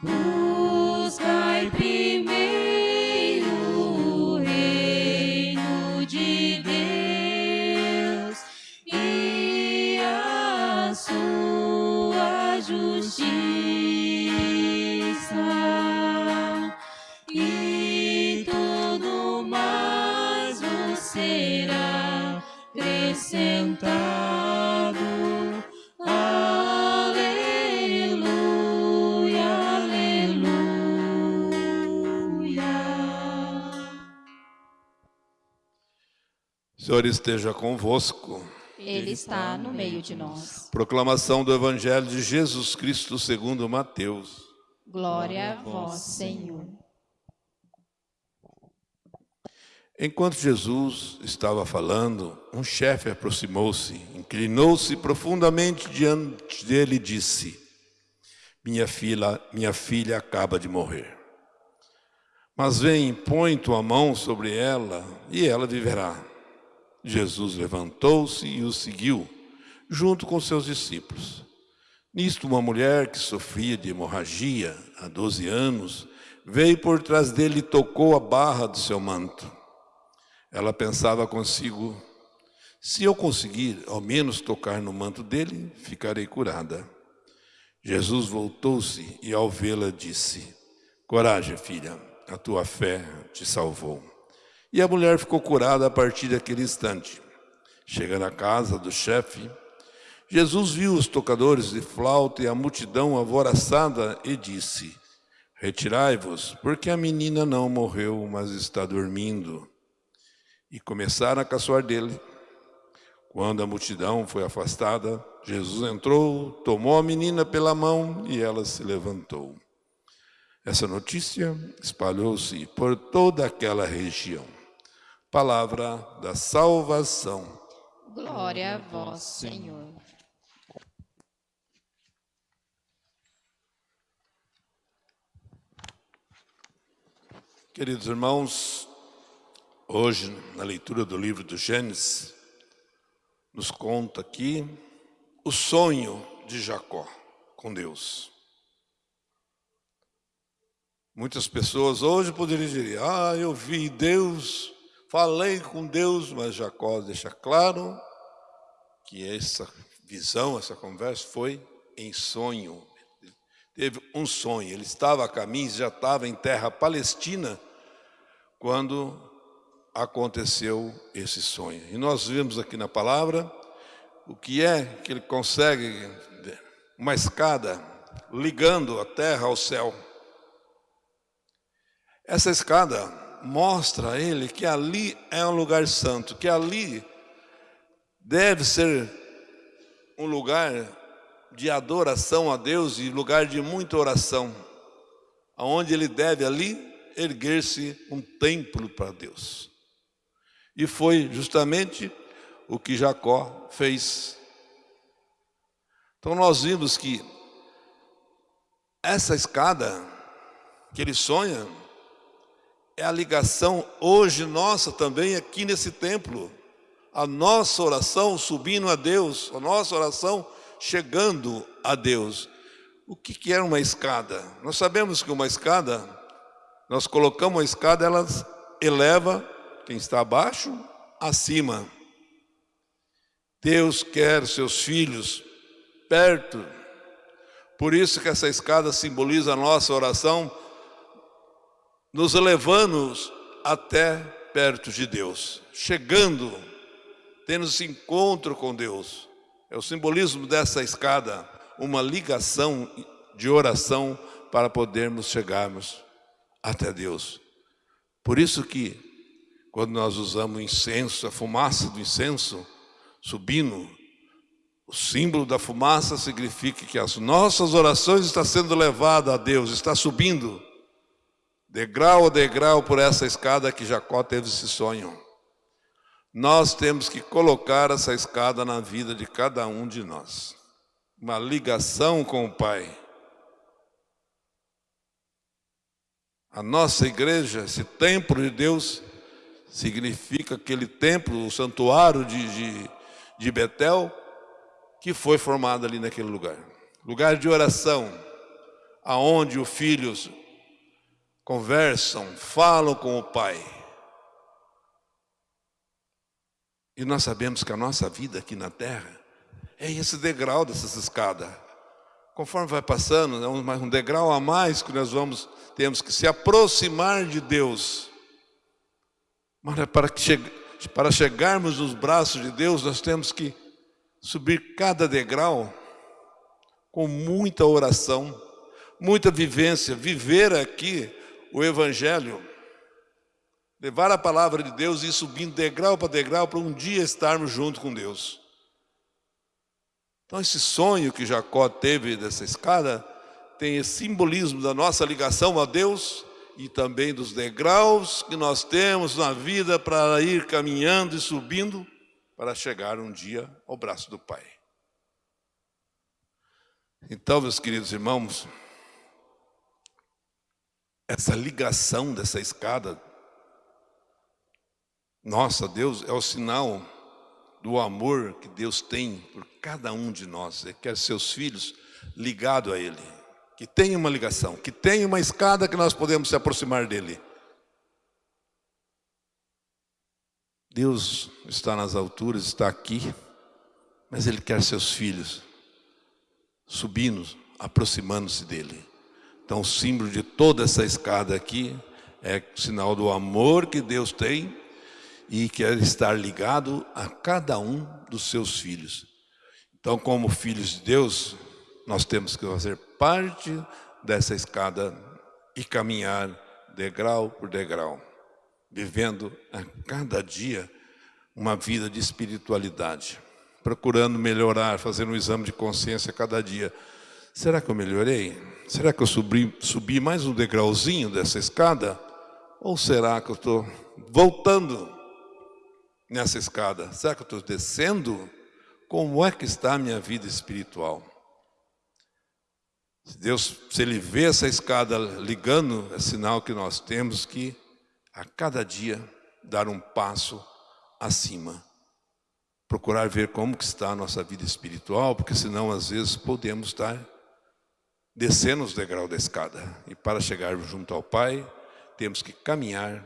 Buscai primeiro o reino de Deus e a sua justiça, e tudo mais vos será acrescentado. Senhor esteja convosco. Ele está no meio de nós. Proclamação do Evangelho de Jesus Cristo segundo Mateus. Glória a vós, Senhor. Enquanto Jesus estava falando, um chefe aproximou-se, inclinou-se profundamente diante dele e disse: Minha filha, minha filha acaba de morrer. Mas vem, põe tua mão sobre ela e ela viverá. Jesus levantou-se e o seguiu, junto com seus discípulos. Nisto, uma mulher que sofria de hemorragia há 12 anos veio por trás dele e tocou a barra do seu manto. Ela pensava consigo: se eu conseguir ao menos tocar no manto dele, ficarei curada. Jesus voltou-se e, ao vê-la, disse: Coragem, filha, a tua fé te salvou. E a mulher ficou curada a partir daquele instante. Chega na casa do chefe, Jesus viu os tocadores de flauta e a multidão alvoroçada e disse: Retirai-vos, porque a menina não morreu, mas está dormindo. E começaram a caçoar dele. Quando a multidão foi afastada, Jesus entrou, tomou a menina pela mão e ela se levantou. Essa notícia espalhou-se por toda aquela região. Palavra da salvação. Glória a vós, Senhor. Queridos irmãos, hoje, na leitura do livro do Gênesis, nos conta aqui o sonho de Jacó com Deus. Muitas pessoas hoje poderiam dizer, ah, eu vi Deus, falei com Deus, mas Jacó deixa claro que essa visão, essa conversa foi em sonho. Teve um sonho, ele estava a caminho, já estava em terra palestina, quando aconteceu esse sonho. E nós vemos aqui na palavra o que é que ele consegue, uma escada ligando a terra ao céu. Essa escada mostra a ele que ali é um lugar santo, que ali deve ser um lugar de adoração a Deus e lugar de muita oração, aonde ele deve ali erguer-se um templo para Deus. E foi justamente o que Jacó fez. Então nós vimos que essa escada que ele sonha é a ligação hoje nossa também aqui nesse templo. A nossa oração subindo a Deus, a nossa oração chegando a Deus. O que, é uma escada? Nós sabemos que uma escada, nós colocamos a escada, ela eleva quem está abaixo acima. Deus quer seus filhos perto. Por isso que essa escada simboliza a nossa oração, nos elevando até perto de Deus, chegando, tendo esse encontro com Deus. É o simbolismo dessa escada, uma ligação de oração para podermos chegarmos até Deus. Por isso que, quando nós usamos incenso, a fumaça do incenso subindo, o símbolo da fumaça significa que as nossas orações estão sendo levadas a Deus, está subindo, degrau a degrau por essa escada que Jacó teve esse sonho. Nós temos que colocar essa escada na vida de cada um de nós. Uma ligação com o Pai. A nossa igreja, esse templo de Deus, significa aquele templo, o santuário de, de, de Betel, que foi formado ali naquele lugar. Lugar de oração, aonde os filhos conversam, falam com o pai. E nós sabemos que a nossa vida aqui na terra é esse degrau dessas escadas. Conforme vai passando, é um degrau a mais que nós vamos, temos que se aproximar de Deus. Mas para, que che para chegarmos nos braços de Deus, nós temos que subir cada degrau com muita oração, muita vivência, viver aqui o Evangelho, levar a palavra de Deus e ir subindo degrau para degrau para um dia estarmos junto com Deus. Então, esse sonho que Jacó teve dessa escada tem esse simbolismo da nossa ligação a Deus e também dos degraus que nós temos na vida para ir caminhando e subindo para chegar um dia ao braço do Pai. Então, meus queridos irmãos, essa ligação dessa escada, nossa, Deus é o sinal do amor que Deus tem por cada um de nós. Ele quer seus filhos ligados a Ele, que tenha uma ligação, que tenha uma escada que nós podemos se aproximar dEle. Deus está nas alturas, está aqui, mas Ele quer seus filhos subindo, aproximando-se dEle. Então o símbolo de toda essa escada aqui é sinal do amor que Deus tem e quer estar ligado a cada um dos seus filhos. Então, como filhos de Deus, nós temos que fazer parte dessa escada e caminhar degrau por degrau, vivendo a cada dia uma vida de espiritualidade, procurando melhorar, fazendo um exame de consciência a cada dia. Será que eu melhorei? Será que eu subi, subi mais um degrauzinho dessa escada? Ou será que eu estou voltando nessa escada? Será que eu estou descendo? Como é que está a minha vida espiritual? Se Deus, se Ele vê essa escada ligando, é sinal que nós temos que, a cada dia, dar um passo acima. Procurar ver como que está a nossa vida espiritual, porque senão, às vezes, podemos estar descendo os degraus da escada. E para chegar junto ao Pai, temos que caminhar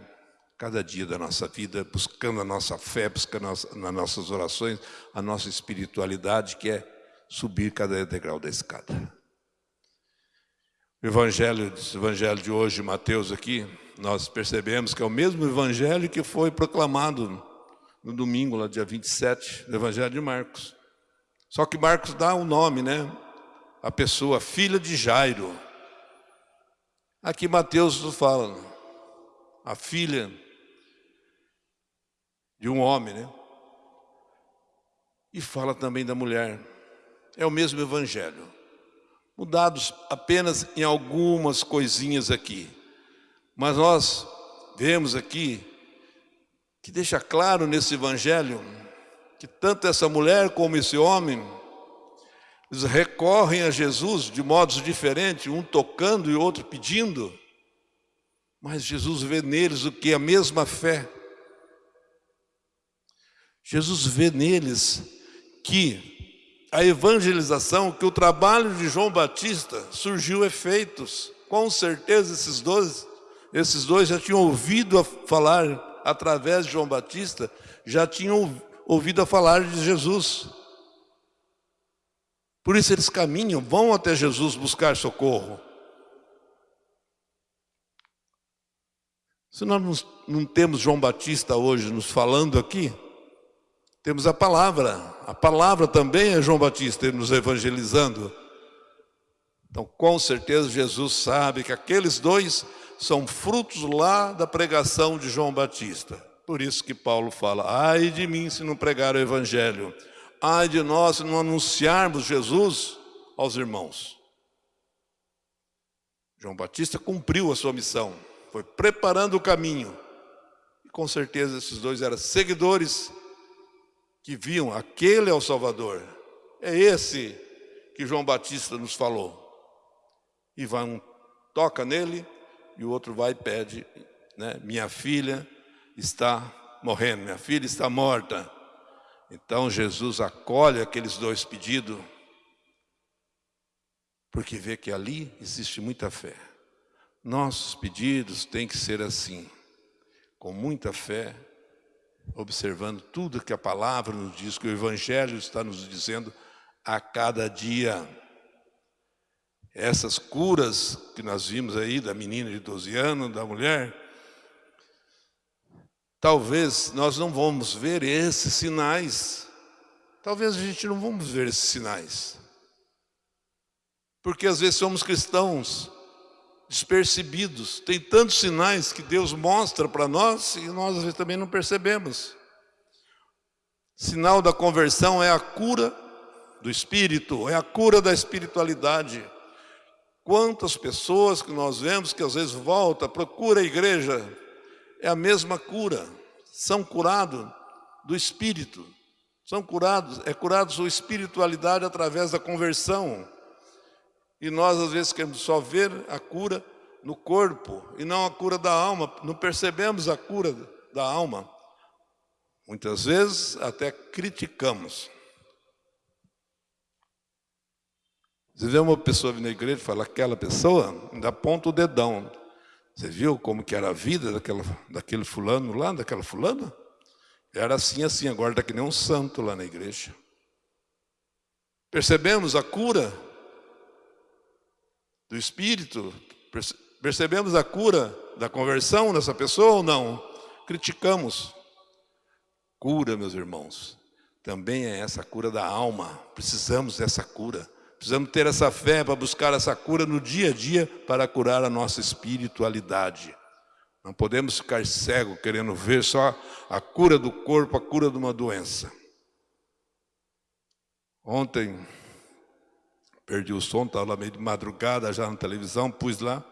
cada dia da nossa vida, buscando a nossa fé, buscando nas nossas orações, a nossa espiritualidade, que é subir cada degrau da escada. O evangelho, o evangelho de hoje, Mateus aqui, nós percebemos que é o mesmo evangelho que foi proclamado no domingo, lá dia 27, do evangelho de Marcos. Só que Marcos dá o um nome, né? A pessoa, filha de Jairo. Aqui Mateus fala, a filha de um homem, né? E fala também da mulher. É o mesmo evangelho. Mudados apenas em algumas coisinhas aqui. Mas nós vemos aqui que deixa claro nesse evangelho que tanto essa mulher como esse homem eles recorrem a Jesus de modos diferentes, um tocando e outro pedindo. Mas Jesus vê neles o que a mesma fé Jesus vê neles que a evangelização, que o trabalho de João Batista surgiu efeitos. Com certeza esses dois, esses dois já tinham ouvido falar através de João Batista, já tinham ouvido a falar de Jesus. Por isso eles caminham, vão até Jesus buscar socorro. Se nós não temos João Batista hoje nos falando aqui, temos a palavra, a palavra também é João Batista nos evangelizando. Então, com certeza, Jesus sabe que aqueles dois são frutos lá da pregação de João Batista. Por isso que Paulo fala, ai de mim se não pregar o evangelho, ai de nós se não anunciarmos Jesus aos irmãos. João Batista cumpriu a sua missão, foi preparando o caminho. E com certeza esses dois eram seguidores que viam, aquele é o Salvador. É esse que João Batista nos falou. E vai um toca nele e o outro vai e pede, né? Minha filha está morrendo, minha filha está morta. Então Jesus acolhe aqueles dois pedidos. porque vê que ali existe muita fé. Nossos pedidos têm que ser assim, com muita fé, observando tudo que a palavra nos diz, que o Evangelho está nos dizendo a cada dia. Essas curas que nós vimos aí da menina de 12 anos, da mulher, talvez nós não vamos ver esses sinais. Talvez a gente não vamos ver esses sinais. Porque às vezes somos cristãos despercebidos. Tem tantos sinais que Deus mostra para nós e nós às vezes também não percebemos. Sinal da conversão é a cura do espírito, é a cura da espiritualidade. Quantas pessoas que nós vemos que às vezes volta, procura a igreja, é a mesma cura. São curados do espírito. São curados, é curado sua espiritualidade através da conversão. E nós às vezes queremos só ver a cura no corpo e não a cura da alma. Não percebemos a cura da alma. Muitas vezes até criticamos. Você vê uma pessoa vir na igreja e fala, aquela pessoa, ainda aponta o dedão. Você viu como que era a vida daquela, daquele fulano lá, daquela fulana? Era assim, assim, agora está que nem um santo lá na igreja. Percebemos a cura do Espírito? Percebemos a cura da conversão nessa pessoa ou não? Criticamos. Cura, meus irmãos, também é essa cura da alma. Precisamos dessa cura. Precisamos ter essa fé para buscar essa cura no dia a dia para curar a nossa espiritualidade. Não podemos ficar cego querendo ver só a cura do corpo, a cura de uma doença. Ontem, perdi o som, estava lá meio de madrugada já na televisão, pus lá,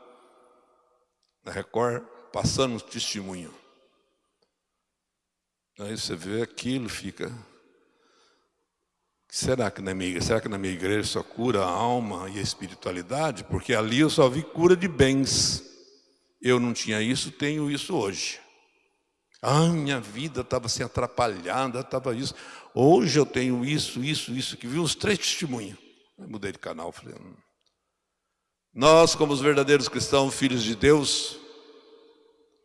na Record, passando um testemunho. Aí você vê aquilo, fica Será que na minha será que na minha igreja só cura a alma e a espiritualidade? Porque ali eu só vi cura de bens. Eu não tinha isso, tenho isso hoje. Ah, minha vida estava assim atrapalhada, estava isso. Hoje eu tenho isso, isso, isso, que vi uns três testemunhos. Eu mudei de canal, falei. Hum. Nós, como os verdadeiros cristãos, filhos de Deus,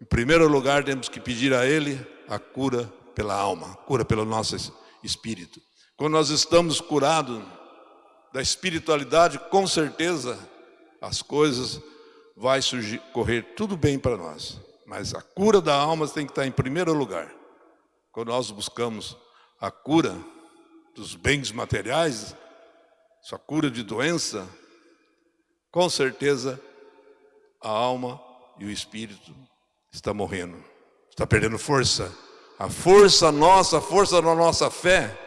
em primeiro lugar temos que pedir a Ele a cura pela alma, a cura pelo nosso espírito. Quando nós estamos curados da espiritualidade, com certeza as coisas vai surgir, correr tudo bem para nós. Mas a cura da alma tem que estar em primeiro lugar. Quando nós buscamos a cura dos bens materiais, sua cura de doença, com certeza a alma e o espírito está morrendo, está perdendo força. A força nossa, a força da nossa fé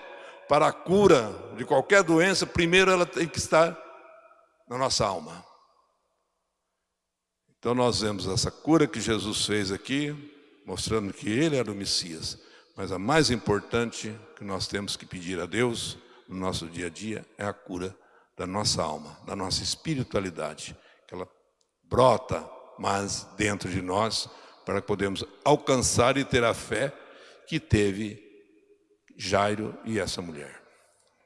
para a cura de qualquer doença, primeiro ela tem que estar na nossa alma. Então nós vemos essa cura que Jesus fez aqui, mostrando que Ele era o Messias. Mas a mais importante que nós temos que pedir a Deus no nosso dia a dia é a cura da nossa alma, da nossa espiritualidade, que ela brota mais dentro de nós para que podemos alcançar e ter a fé que teve Jairo e essa mulher.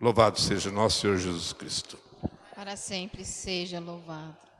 Louvado seja nosso Senhor Jesus Cristo. Para sempre seja louvado.